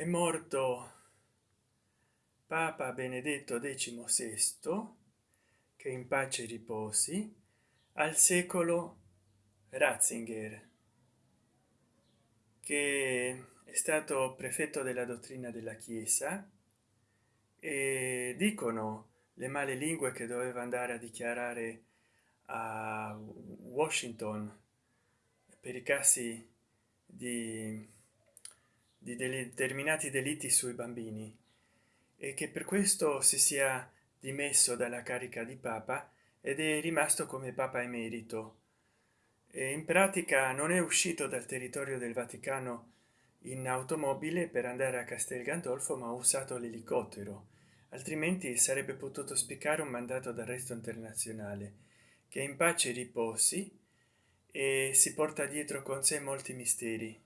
è morto papa benedetto XVI che in pace riposi al secolo ratzinger che è stato prefetto della dottrina della chiesa. E dicono le male lingue che doveva andare a dichiarare a washington per i casi di, determinati delitti sui bambini e che per questo si sia dimesso dalla carica di papa ed è rimasto come papa emerito. E in pratica non è uscito dal territorio del vaticano in automobile per andare a castel gandolfo ma ha usato l'elicottero altrimenti sarebbe potuto spiccare un mandato d'arresto internazionale che in pace riposi e si porta dietro con sé molti misteri